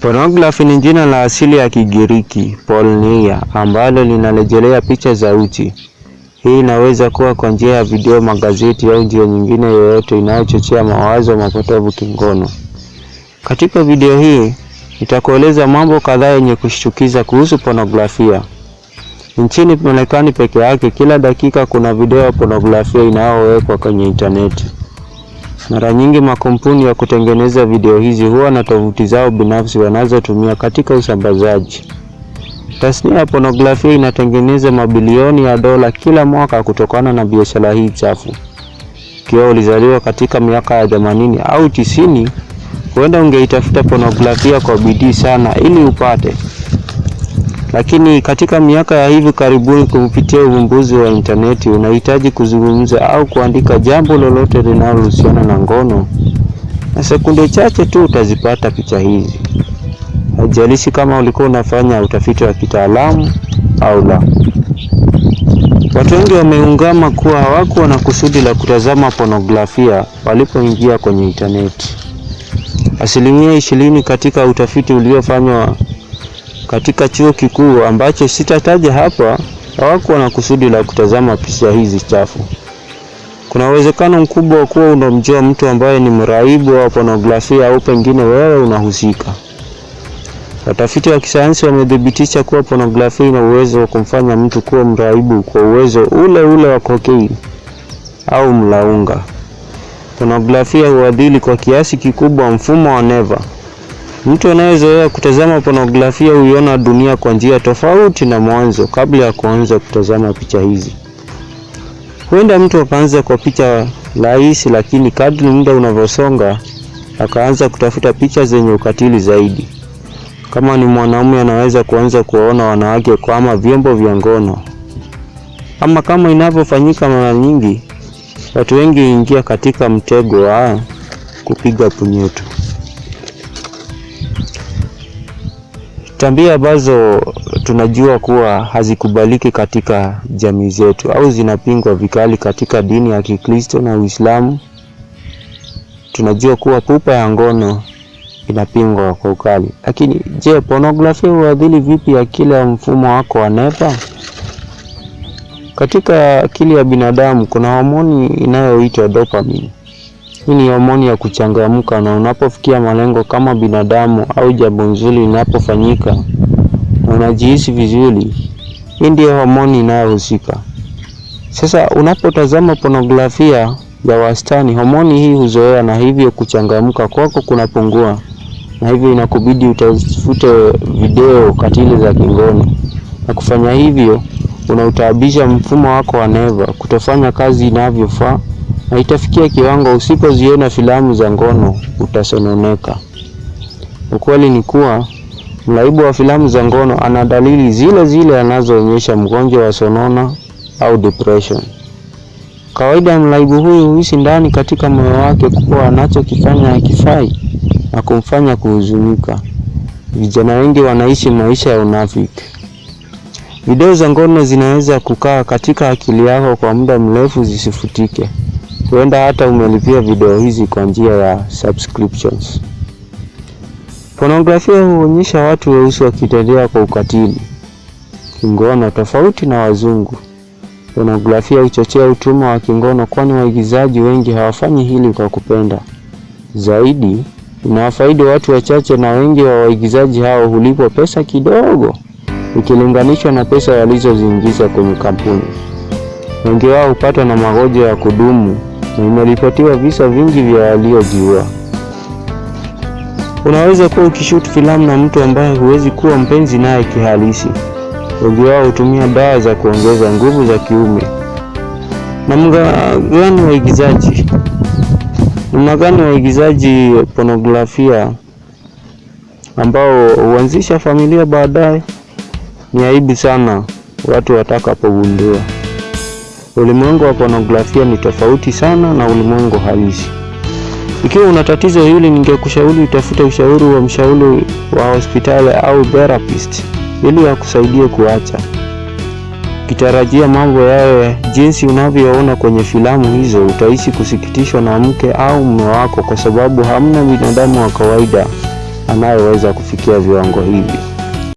Pornography ni jina la asili ya Kigiriki porneia, ambalo linarejelea picha za uchi. Hii inaweza kuwa kwa njia ya video, magazeti au njia nyingine yoyote inayochochea mawazo mapotovu kingono. Katika video hii nitakueleza mambo kadhaa yenye kushtukiza kuhusu pornografia. Nchini Marekani peke yake, kila dakika kuna video ya pornografia inayowekwa kwenye intaneti. Mara nyingi makampuni ya kutengeneza video hizi huwa na tovuti zao binafsi wanazotumia katika usambazaji. Tasnia ya pornografia inatengeneza mabilioni ya dola kila mwaka kutokana na biashara hii chafu. Ikiwa ulizaliwa katika miaka ya themanini au tisini, huenda ungeitafuta pornografia kwa bidii sana ili upate. Lakini katika miaka ya hivi karibuni, kupitia uvumbuzi wa intaneti, unahitaji kuzungumza au kuandika jambo lolote linalohusiana na ngono, na sekunde chache tu utazipata picha hizi. Haijalishi kama ulikuwa unafanya utafiti wa kitaalamu au la. Watu wengi wameungama kuwa hawakuwa na kusudi la kutazama ponografia walipoingia kwenye intaneti. Asilimia ishirini katika utafiti uliofanywa katika chuo kikuu ambacho sitataja hapa hawakuwa na kusudi la kutazama picha hizi chafu. Kuna uwezekano mkubwa wa kuwa unamjua mtu ambaye ni mraibu wa pornografia au pengine wewe unahusika. Watafiti wa kisayansi wamethibitisha kuwa pornografia ina uwezo wa kumfanya mtu kuwa mraibu kwa uwezo ule ule wa kokeini au mlaunga. Pornografia huadhili kwa kiasi kikubwa mfumo wa neva. Mtu anayezoea kutazama pornografia huiona dunia kwa njia tofauti na mwanzo kabla ya kuanza kutazama picha hizi. Huenda mtu akaanza kwa picha rahisi, lakini kadri muda unavyosonga akaanza kutafuta picha zenye ukatili zaidi. Kama ni mwanaume, anaweza kuanza kuwaona wanawake kama vyombo vya ngono, ama kama inavyofanyika mara nyingi, watu wengi huingia katika mtego wa kupiga punyeto. Tabia ambazo tunajua kuwa hazikubaliki katika jamii zetu au zinapingwa vikali katika dini ya Kikristo na Uislamu. Tunajua kuwa pupa ya ngono inapingwa kwa ukali. Lakini je, pornografia huadhili vipi akili ya mfumo wako wa neva? Katika akili ya binadamu kuna homoni inayoitwa dopamine. Hii ni homoni ya kuchangamka, na unapofikia malengo kama binadamu au jambo nzuri linapofanyika na unajihisi vizuri, hii ndiyo homoni inayohusika. Sasa unapotazama pornografia ya wastani, homoni hii huzoea na hivyo kuchangamka kwako kunapungua, na hivyo inakubidi utafute video katili za kingono, na kufanya hivyo unautaabisha mfumo wako wa neva kutofanya kazi inavyofaa na itafikia kiwango usipoziona filamu za ngono utasononeka. Ukweli ni kuwa mlaibu wa filamu za ngono ana dalili zile zile anazoonyesha mgonjwa wa sonona au depression. Kawaida mraibu huyu huhisi ndani katika moyo wake kuwa anachokifanya hakifai na kumfanya kuhuzunika. Vijana wengi wanaishi maisha ya unafiki. Video za ngono zinaweza kukaa katika akili yako kwa muda mrefu zisifutike. Huenda hata umelipia video hizi kwa njia ya subscriptions. Pornografia huonyesha watu weusi wakitendea kwa ukatili kingono tofauti na wazungu. Pornografia huchochea utumwa wa kingono, kwani waigizaji wengi hawafanyi hili kwa kupenda. Zaidi, inawafaidi watu wachache, na wengi wa waigizaji hao hulipwa pesa kidogo ikilinganishwa na pesa walizoziingiza kwenye kampuni. Wengi wao hupatwa na magonjwa ya kudumu na imeripotiwa visa vingi vya waliojiua. Unaweza kuwa ukishuti filamu na mtu ambaye huwezi kuwa mpenzi naye kihalisi. Wengi wao hutumia dawa za kuongeza nguvu za kiume. Namna gani waigizaji namna gani waigizaji pornografia ambao huanzisha familia baadaye? Ni aibu sana watu watakapogundua. Ulimwengu wa pornografia ni tofauti sana na ulimwengu halisi. Ikiwa una tatizo hili, ningekushauri utafute ushauri wa mshauri wa hospitali au therapist ili akusaidie kuacha. Ukitarajia mambo yawe jinsi unavyoona kwenye filamu hizo, utaishi kusikitishwa na mke au mume wako, kwa sababu hamna binadamu wa kawaida anayeweza kufikia viwango hivi.